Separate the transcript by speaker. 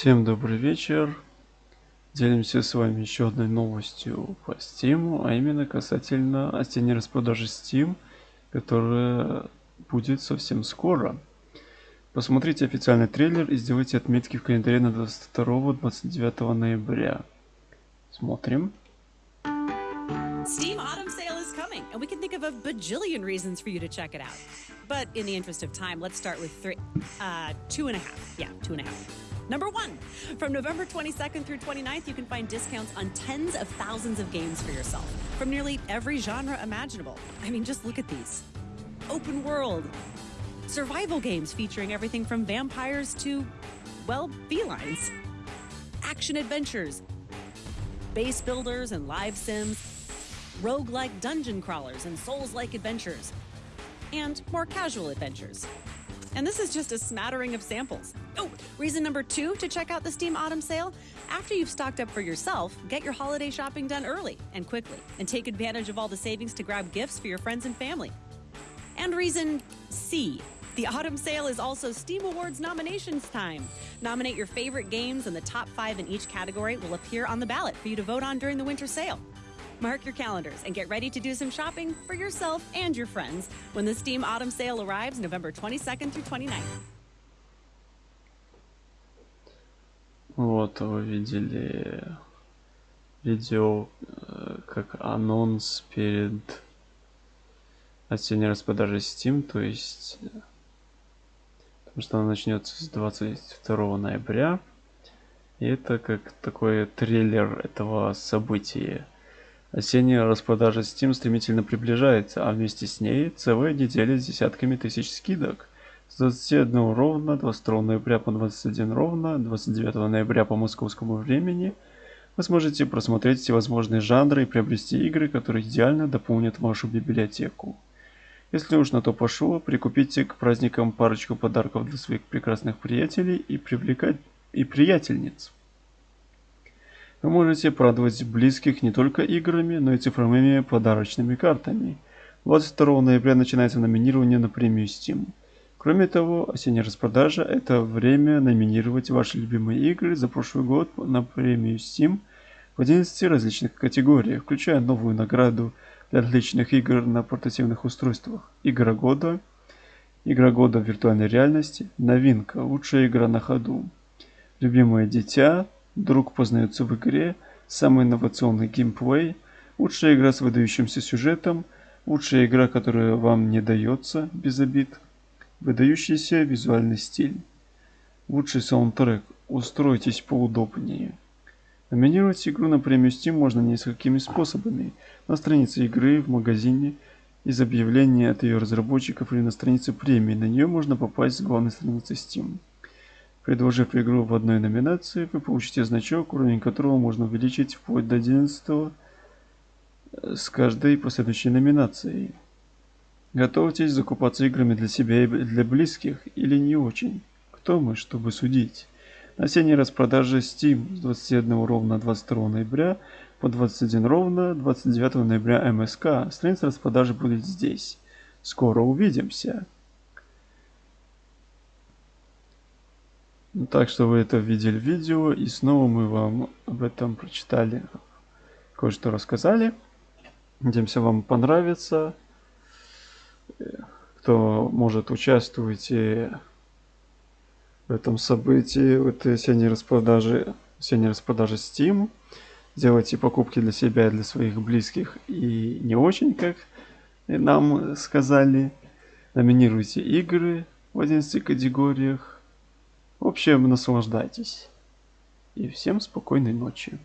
Speaker 1: Всем добрый вечер. Делимся с вами еще одной новостью по Steam, а именно касательно осенней распродажи Steam, которая будет совсем скоро. Посмотрите официальный трейлер и сделайте отметки в календаре на 22-29 ноября. Смотрим.
Speaker 2: Steam Autumn Sale is coming, and we can think of a bajillion reasons for you to check it out. But in the interest of time, let's start with three, uh, two and a half. Yeah, two and a half. Number one, from November 22nd through 29th, you can find discounts on tens of thousands of games for yourself from nearly every genre imaginable. I mean, just look at these open world, survival games featuring everything from vampires to, well, felines, action adventures, base builders and live sims, roguelike dungeon crawlers and souls like adventures, and more casual adventures. And this is just a smattering of samples. Oh, reason number two to check out the Steam Autumn sale? After you've stocked up for yourself, get your holiday shopping done early and quickly, and take advantage of all the savings to grab gifts for your friends and family. And reason C. The autumn sale is also Steam Awards nominations time. Nominate your favorite games, and the top five in each category will appear on the ballot for you to vote on during the winter sale. Mark your calendars and get ready to do some shopping for yourself and your friends when the Steam Autumn Sale arrives November 22nd through 29th.
Speaker 1: Вот вы видели видео э, как анонс перед осенней распродажей Steam, то есть потому что она начнется с 22 ноября. И это как такой трейлер этого события. Осенняя распродажа Steam стремительно приближается, а вместе с ней целая неделя с десятками тысяч скидок. С 21 ровно, 22 ноября по 21 ровно, 29 ноября по московскому времени вы сможете просмотреть всевозможные жанры и приобрести игры, которые идеально дополнят вашу библиотеку. Если уж на то пошло, прикупите к праздникам парочку подарков для своих прекрасных приятелей и привлекать и приятельниц. Вы можете порадовать близких не только играми, но и цифровыми подарочными картами. 22 ноября начинается номинирование на премию Steam. Кроме того, осенняя распродажа – это время номинировать ваши любимые игры за прошлый год на премию Steam в 11 различных категориях, включая новую награду для отличных игр на портативных устройствах. Игра года, игра года в виртуальной реальности, новинка, лучшая игра на ходу, любимое дитя, Друг познается в игре, самый инновационный геймплей, лучшая игра с выдающимся сюжетом, лучшая игра, которая вам не дается без обид, выдающийся визуальный стиль, лучший саундтрек, устройтесь поудобнее. Номинировать игру на премию Steam можно несколькими способами. На странице игры, в магазине, из объявления от ее разработчиков или на странице премии. На нее можно попасть с главной страницы Steam. Предложив игру в одной номинации, вы получите значок, уровень которого можно увеличить вплоть до 11 э, с каждой последующей номинацией. Готовьтесь закупаться играми для себя и для близких или не очень. Кто мы, чтобы судить? На осенней распродаже Steam с 21 ровно 22 ноября по 21 ровно 29 ноября МСК. Страница распродажи будет здесь. Скоро увидимся. Ну, так что вы это видели в видео, и снова мы вам об этом прочитали, кое-что рассказали. Надеемся, вам понравится. Кто может, участвуйте в этом событии, в этой осенней распродаже, осенней распродаже Steam. Делайте покупки для себя и для своих близких и не очень, как нам сказали. Номинируйте игры в 11 категориях. В общем, наслаждайтесь. И всем спокойной ночи.